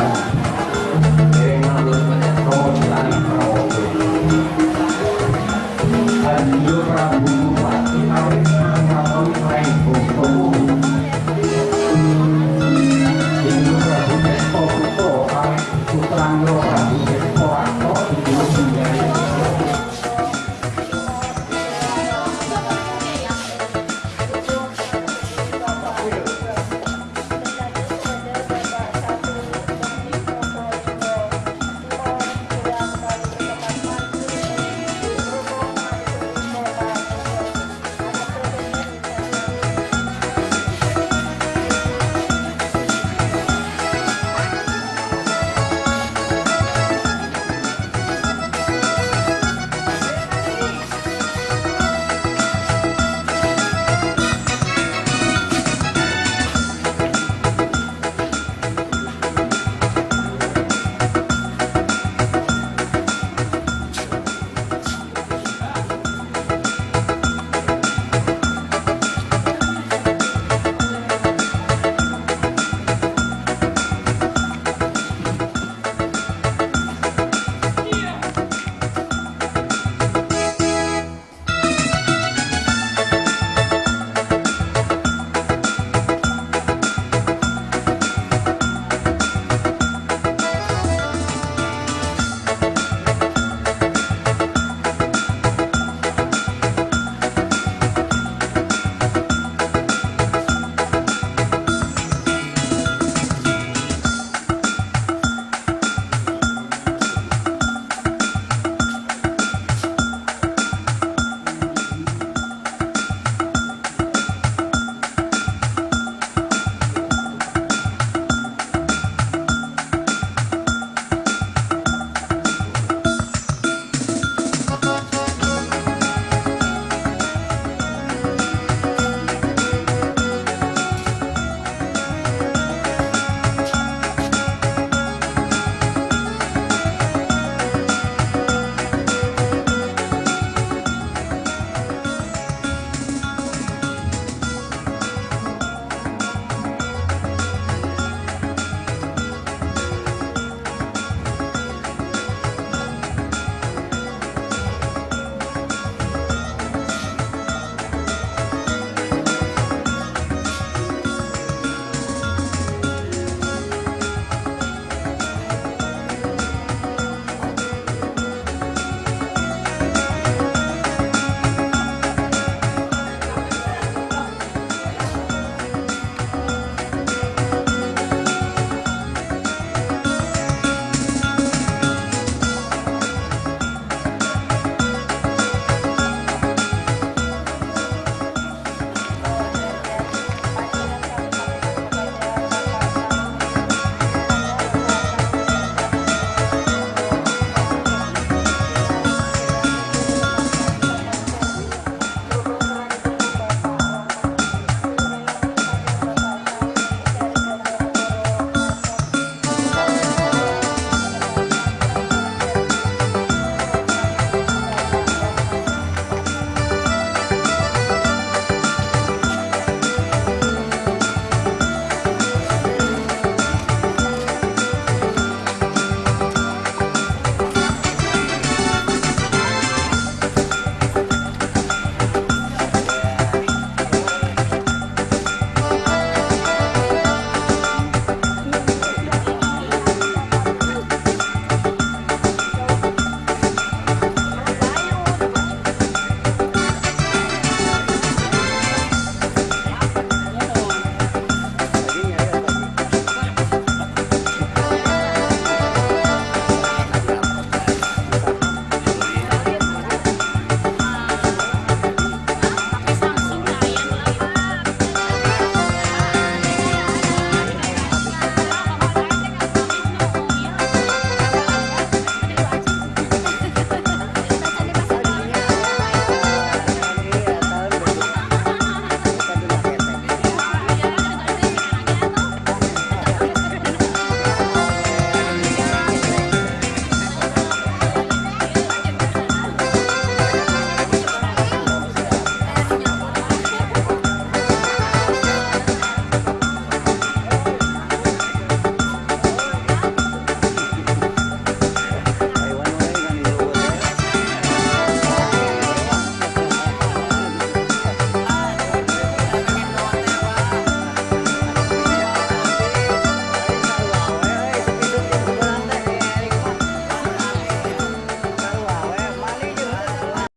Terjuluk